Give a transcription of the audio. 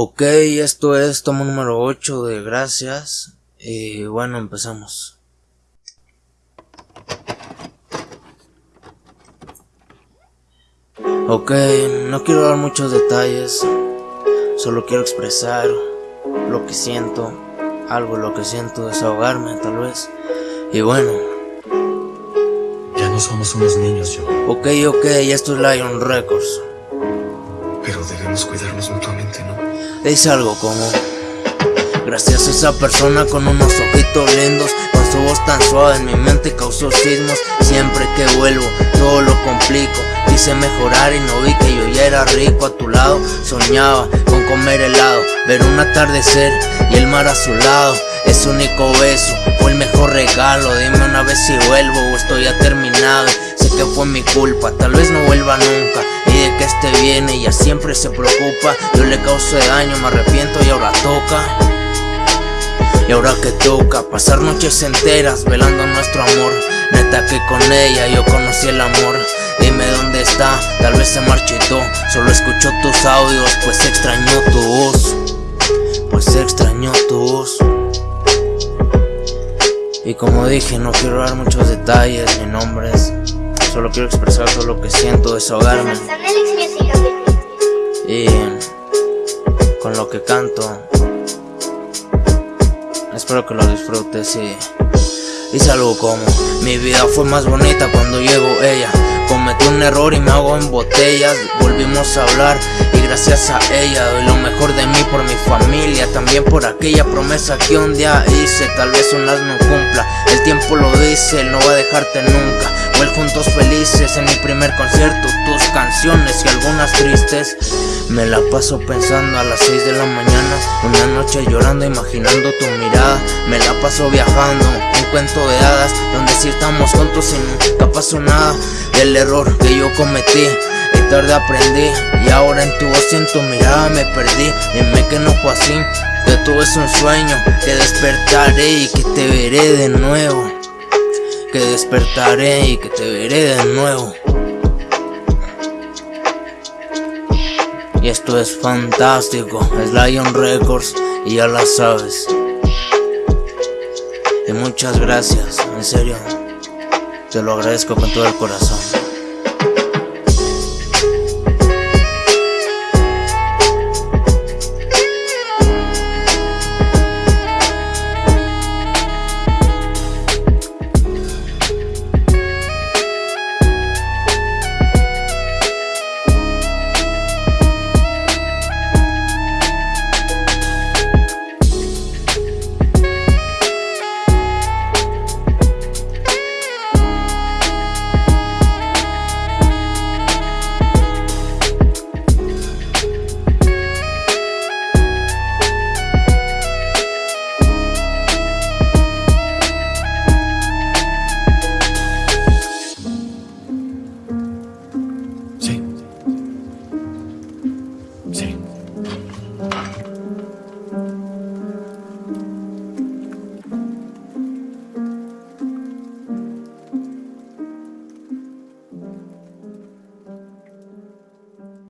Ok, esto es tomo número 8 de Gracias. Y bueno, empezamos. Ok, no quiero dar muchos detalles. Solo quiero expresar lo que siento. Algo lo que siento, desahogarme tal vez. Y bueno. Ya no somos unos niños, yo. Ok, ok, esto es Lion Records. Pero debemos cuidarnos mutuamente, ¿no? Dice algo como Gracias a esa persona con unos ojitos lindos Con su voz tan suave en mi mente causó sismos. Siempre que vuelvo todo lo complico. Quise mejorar y no vi que yo ya era rico a tu lado. Soñaba con comer helado, ver un atardecer y el mar a su lado. Ese único beso fue el mejor regalo. Dime una vez si vuelvo o estoy ya terminado. Sé que fue mi culpa, tal vez no vuelva nunca que este viene ella siempre se preocupa. Yo le causé daño, me arrepiento y ahora toca. Y ahora que toca pasar noches enteras velando nuestro amor. Neta que con ella yo conocí el amor. Dime dónde está, tal vez se marchitó. Solo escucho tus audios, pues extrañó tu voz. Pues extrañó tu voz. Y como dije, no quiero dar muchos detalles ni nombres Solo quiero expresar todo lo que siento, desahogarme. Y con lo que canto, espero que lo disfrutes y dice algo como. Mi vida fue más bonita cuando llegó ella. Cometí un error y me hago en botellas. Volvimos a hablar y gracias a ella Doy lo mejor de mí por mi familia También por aquella promesa que un día hice Tal vez un las no cumpla él no va a dejarte nunca juntos felices en mi primer concierto Tus canciones y algunas tristes. Me la paso pensando a las 6 de la mañana Una noche llorando imaginando tu mirada. Me la paso viajando, un cuento de hadas Donde si estamos juntos y nunca pasó nada. Del error que yo cometí y tarde aprendí Y ahora en tu voz y en tu mirada me perdí. Dime que no fue así Que todo es un sueño Que despertaré y que te veré de nuevo que despertaré y que te veré de nuevo. Y esto es fantástico, es Lion Records y ya la sabes. Y muchas gracias, en serio, te lo agradezco con todo el corazón.